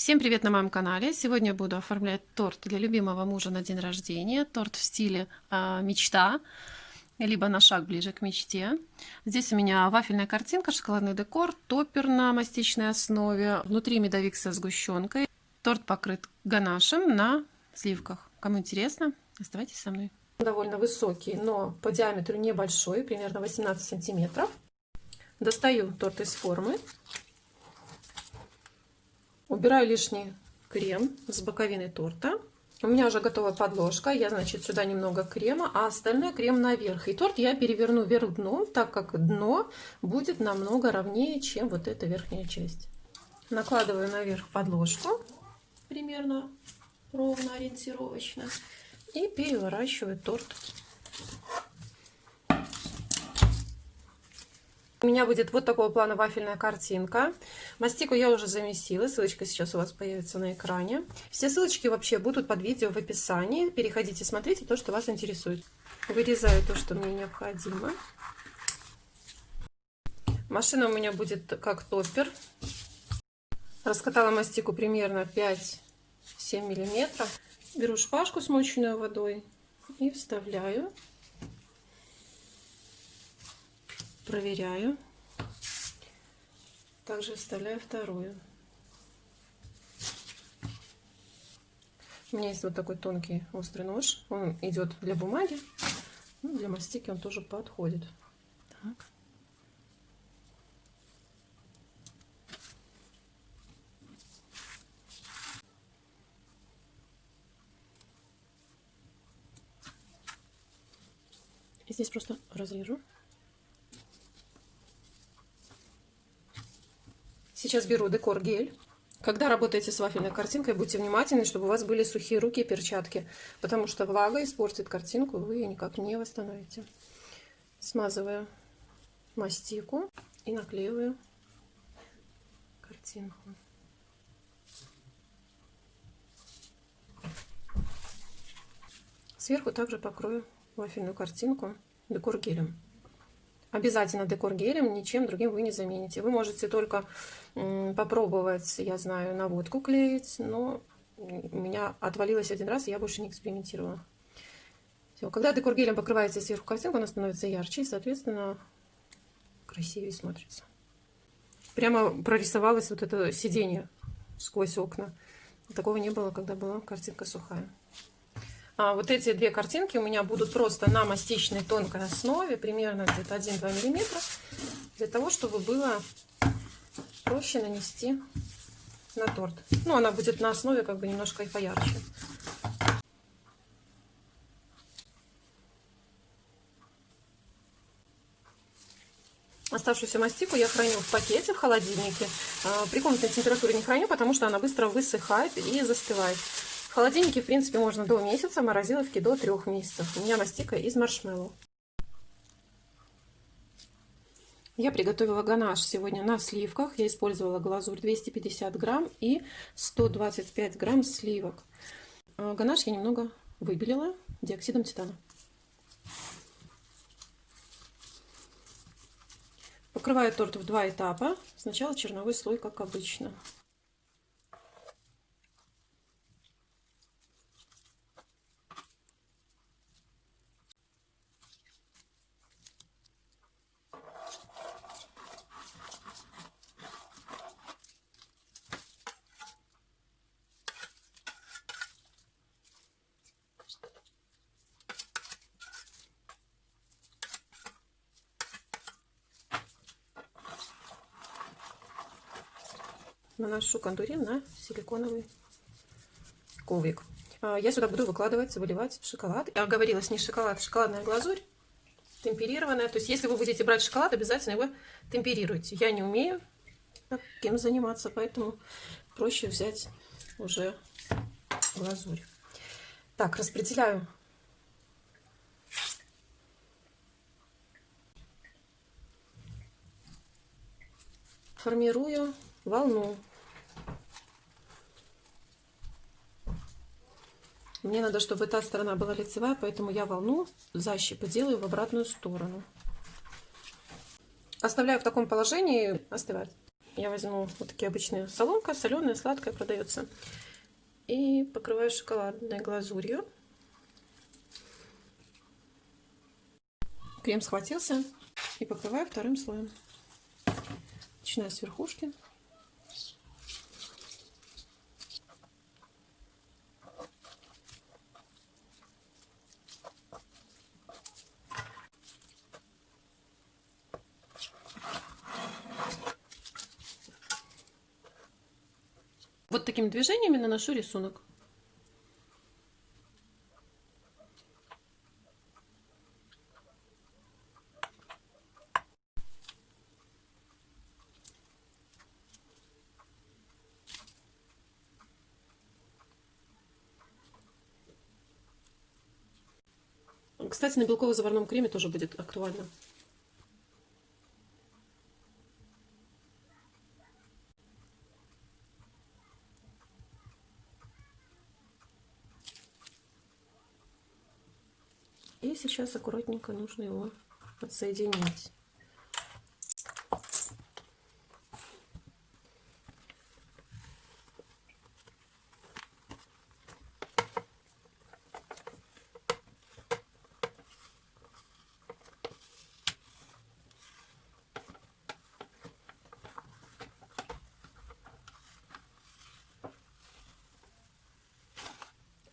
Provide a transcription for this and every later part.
Всем привет на моем канале! Сегодня буду оформлять торт для любимого мужа на день рождения. Торт в стиле э, мечта, либо на шаг ближе к мечте. Здесь у меня вафельная картинка, шоколадный декор, топпер на мастичной основе, внутри медовик со сгущенкой. Торт покрыт ганашем на сливках. Кому интересно, оставайтесь со мной. Довольно высокий, но по диаметру небольшой, примерно 18 сантиметров. Достаю торт из формы. Убираю лишний крем с боковины торта. У меня уже готова подложка. Я, значит, сюда немного крема, а остальное крем наверх. И торт я переверну вверх дном, так как дно будет намного ровнее, чем вот эта верхняя часть. Накладываю наверх подложку, примерно ровно, ориентировочно. И переворачиваю торт У меня будет вот такого плана вафельная картинка. Мастику я уже замесила, ссылочка сейчас у вас появится на экране. Все ссылочки вообще будут под видео в описании. Переходите, смотрите то, что вас интересует. Вырезаю то, что мне необходимо. Машина у меня будет как топпер. Раскатала мастику примерно 5-7 миллиметров. Беру шпажку, смоченную водой и вставляю проверяю. Также вставляю вторую. У меня есть вот такой тонкий острый нож. Он идет для бумаги. Ну, для мастики он тоже подходит. Так. И здесь просто разрежу. Сейчас беру декор гель. Когда работаете с вафельной картинкой, будьте внимательны, чтобы у вас были сухие руки и перчатки, потому что влага испортит картинку, вы ее никак не восстановите. Смазываю мастику и наклеиваю картинку. Сверху также покрою вафельную картинку декор гелем. Обязательно декор гелем, ничем другим вы не замените. Вы можете только попробовать, я знаю, на водку клеить, но у меня отвалилось один раз, и я больше не экспериментировала. Все. Когда декор гелем покрывается сверху картинку, она становится ярче и, соответственно, красивее смотрится. Прямо прорисовалось вот это сиденье сквозь окна. Такого не было, когда была картинка сухая. А вот эти две картинки у меня будут просто на мастичной тонкой основе, примерно где-то 1-2 миллиметра, для того, чтобы было проще нанести на торт. Ну, она будет на основе как бы немножко и поярче. Оставшуюся мастику я храню в пакете в холодильнике. А, при комнатной температуре не храню, потому что она быстро высыхает и застывает. В холодильнике, в принципе, можно до месяца, морозиловки до трех месяцев. У меня мастика из маршмеллоу. Я приготовила ганаш сегодня на сливках. Я использовала глазурь 250 грамм и 125 грамм сливок. А, ганаш я немного выбелила диоксидом титана. Покрываю торт в два этапа. Сначала черновой слой, как обычно. Наношу кондурин на силиконовый коврик. А, я сюда буду выкладывать, выливать шоколад. Я говорилась, не шоколад, а шоколадная глазурь, темперированная. То есть, если вы будете брать шоколад, обязательно его темперируйте. Я не умею таким заниматься, поэтому проще взять уже глазурь. Так, распределяю формирую волну Мне надо, чтобы та сторона была лицевая, поэтому я волну защипы делаю в обратную сторону. Оставляю в таком положении остывать. Я возьму вот такие обычные соломка, соленая, сладкая продается. И покрываю шоколадной глазурью. Крем схватился. И покрываю вторым слоем. Начинаю с верхушки. Вот такими движениями наношу рисунок. Кстати, на белково-заварном креме тоже будет актуально. И сейчас аккуратненько нужно его подсоединить.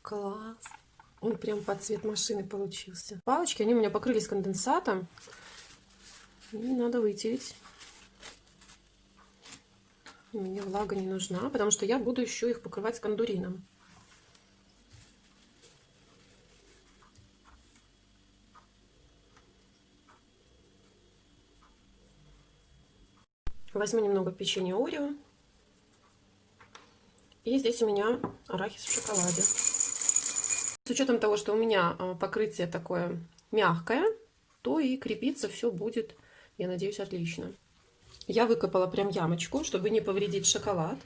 Класс! Он прям под цвет машины получился. Палочки, они у меня покрылись конденсатом. И надо вытереть. Мне влага не нужна, потому что я буду еще их покрывать кондурином. Возьму немного печенья Орео. И здесь у меня арахис в шоколаде. С учетом того, что у меня а, покрытие такое мягкое, то и крепиться все будет, я надеюсь, отлично. Я выкопала прям ямочку, чтобы не повредить шоколад.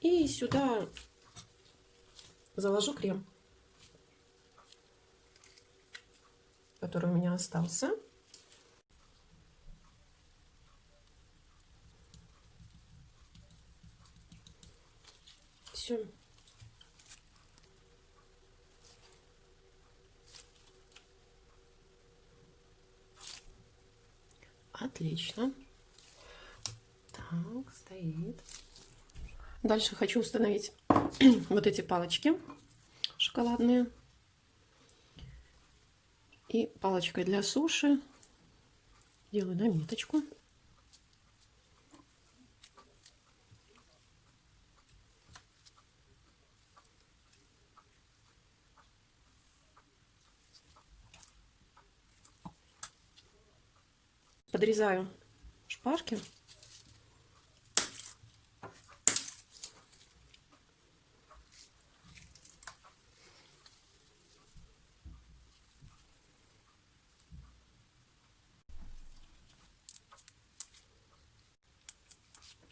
И сюда заложу крем, который у меня остался. Все. Отлично. Так, стоит. Дальше хочу установить вот эти палочки шоколадные. И палочкой для суши делаю наметочку. Подрезаю шпажки.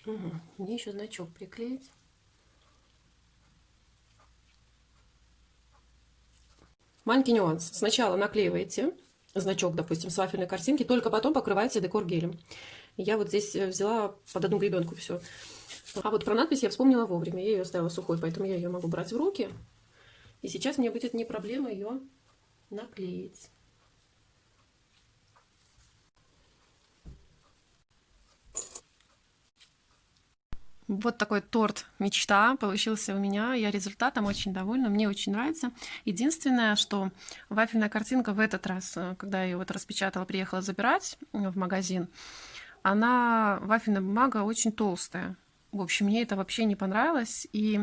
Угу. Мне еще значок приклеить. Маленький нюанс. Сначала наклеиваете значок, допустим, с вафельной картинки, только потом покрываете декор гелем. Я вот здесь э, взяла под одну гребенку все. А вот про надпись я вспомнила вовремя. Я ее оставила сухой, поэтому я ее могу брать в руки. И сейчас мне будет не проблема ее наклеить. Вот такой торт мечта получился у меня. Я результатом очень довольна, мне очень нравится. Единственное, что вафельная картинка в этот раз, э, когда я ее вот распечатала, приехала забирать в магазин, она, вафельная бумага очень толстая. В общем, мне это вообще не понравилось. И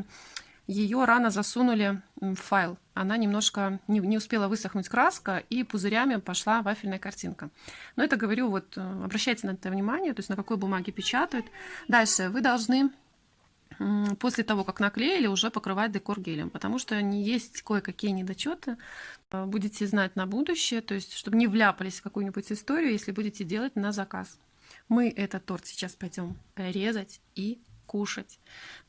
ее рано засунули в файл. Она немножко не, не успела высохнуть краска, и пузырями пошла вафельная картинка. Но это говорю, вот э, обращайте на это внимание, то есть на какой бумаге печатают. Дальше вы должны после того, как наклеили, уже покрывать декор гелем, потому что есть кое-какие недочеты. Э, будете знать на будущее, то есть чтобы не вляпались в какую-нибудь историю, если будете делать на заказ. Мы этот торт сейчас пойдем резать и кушать.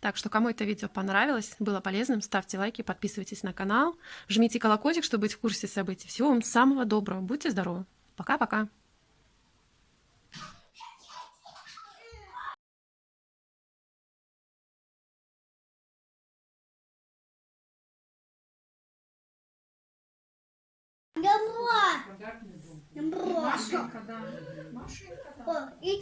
Так что, кому это видео понравилось, было полезным, ставьте лайки, подписывайтесь на канал, жмите колокольчик, чтобы быть в курсе событий. Всего вам самого доброго, будьте здоровы. Пока-пока. Машинка, да. Машинка, да. О, и